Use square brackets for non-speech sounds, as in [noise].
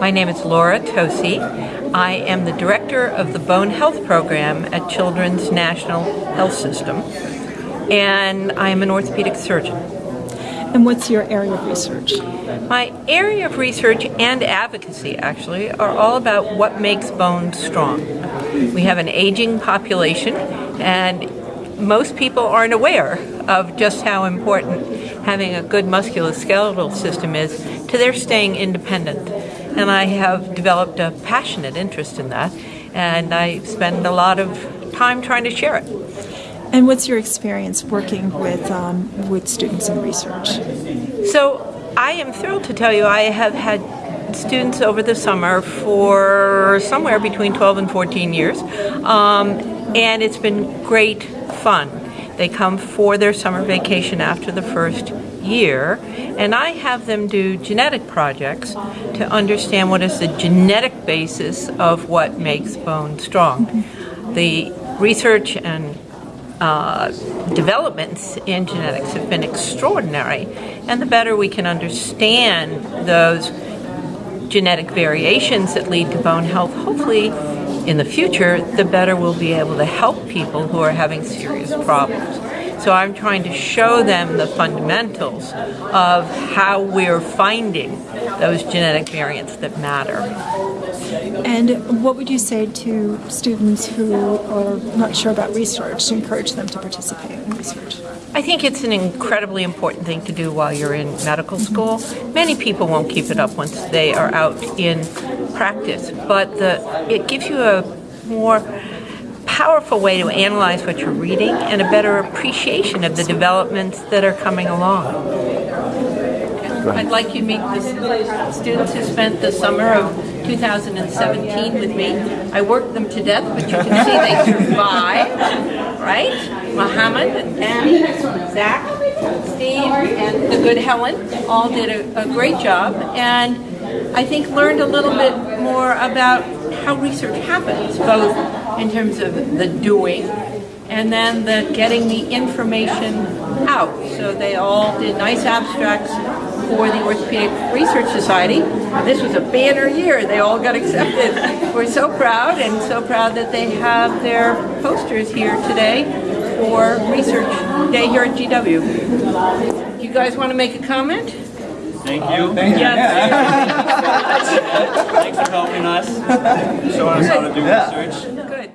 My name is Laura Tosi. I am the director of the Bone Health Program at Children's National Health System, and I am an orthopedic surgeon. And what's your area of research? My area of research and advocacy actually are all about what makes bones strong. We have an aging population and most people aren't aware of just how important having a good musculoskeletal system is to their staying independent. And I have developed a passionate interest in that and I spend a lot of time trying to share it. And what's your experience working with, um, with students in research? So I am thrilled to tell you I have had students over the summer for somewhere between 12 and 14 years. Um, and it's been great fun. They come for their summer vacation after the first year, and I have them do genetic projects to understand what is the genetic basis of what makes bone strong. The research and uh, developments in genetics have been extraordinary, and the better we can understand those genetic variations that lead to bone health, hopefully in the future, the better we'll be able to help people who are having serious problems. So I'm trying to show them the fundamentals of how we're finding those genetic variants that matter. And what would you say to students who are not sure about research to encourage them to participate in research? I think it's an incredibly important thing to do while you're in medical school. Many people won't keep it up once they are out in practice, but the, it gives you a more powerful way to analyze what you're reading and a better appreciation of the developments that are coming along. I'd like you to meet the students who spent the summer of 2017 with me. I worked them to death, but you can see they survived, right? Muhammad, Annie, Zach, Steve, and the good Helen all did a, a great job, and I think learned a little bit more about how research happens, both in terms of the doing and then the getting the information out. So they all did nice abstracts for the Orthopedic Research Society. This was a banner year. They all got accepted. [laughs] We're so proud and so proud that they have their posters here today for Research Day here at GW. You guys want to make a comment? Thank oh, you. Thank you. Yes. [laughs] Thanks for helping us, showing us how to do research.